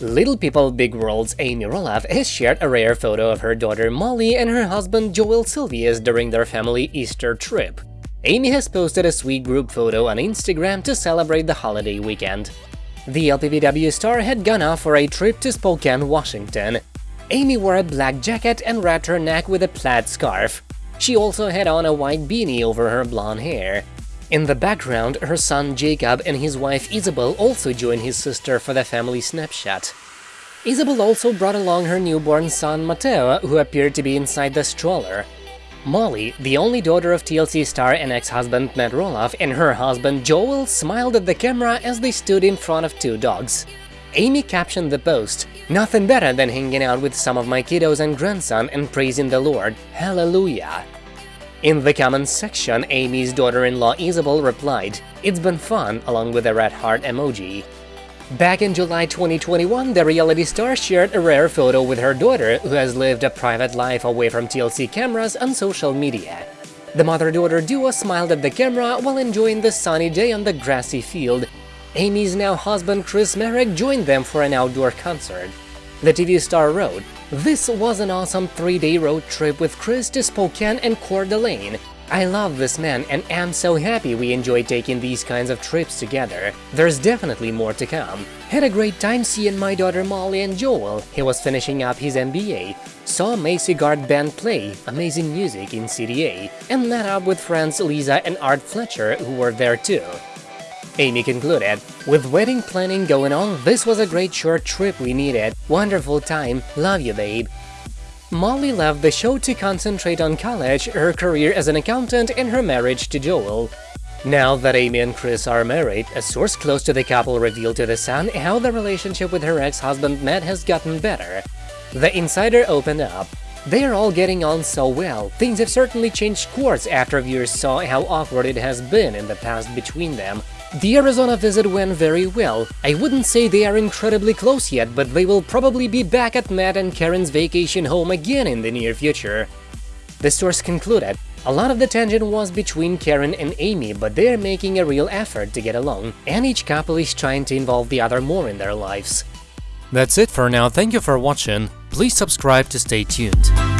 Little People Big World's Amy Roloff has shared a rare photo of her daughter Molly and her husband Joel Silvius during their family Easter trip. Amy has posted a sweet group photo on Instagram to celebrate the holiday weekend. The LPBW star had gone off for a trip to Spokane, Washington. Amy wore a black jacket and wrapped her neck with a plaid scarf. She also had on a white beanie over her blonde hair. In the background, her son Jacob and his wife Isabel also joined his sister for the family snapshot. Isabel also brought along her newborn son Mateo, who appeared to be inside the stroller. Molly, the only daughter of TLC star and ex-husband Matt Roloff, and her husband Joel smiled at the camera as they stood in front of two dogs. Amy captioned the post, Nothing better than hanging out with some of my kiddos and grandson and praising the Lord. Hallelujah. In the comments section, Amy's daughter-in-law Isabel replied, It's been fun, along with a red heart emoji. Back in July 2021, the reality star shared a rare photo with her daughter, who has lived a private life away from TLC cameras and social media. The mother-daughter duo smiled at the camera while enjoying the sunny day on the grassy field. Amy's now husband Chris Marek joined them for an outdoor concert. The TV star wrote, This was an awesome three-day road trip with Chris to Spokane and Coeur d'Alene. I love this man and am so happy we enjoy taking these kinds of trips together. There's definitely more to come. Had a great time seeing my daughter Molly and Joel, he was finishing up his MBA, saw Macy Guard Band play, amazing music in CDA, and met up with friends Lisa and Art Fletcher who were there too. Amy concluded, With wedding planning going on, this was a great short trip we needed. Wonderful time. Love you, babe. Molly left the show to concentrate on college, her career as an accountant, and her marriage to Joel. Now that Amy and Chris are married, a source close to the couple revealed to The Sun how the relationship with her ex-husband Matt has gotten better. The insider opened up. They are all getting on so well, things have certainly changed course after viewers saw how awkward it has been in the past between them, the Arizona visit went very well. I wouldn't say they are incredibly close yet, but they will probably be back at Matt and Karen's vacation home again in the near future. The source concluded, a lot of the tension was between Karen and Amy, but they're making a real effort to get along, and each couple is trying to involve the other more in their lives. That's it for now, thank you for watching, please subscribe to stay tuned.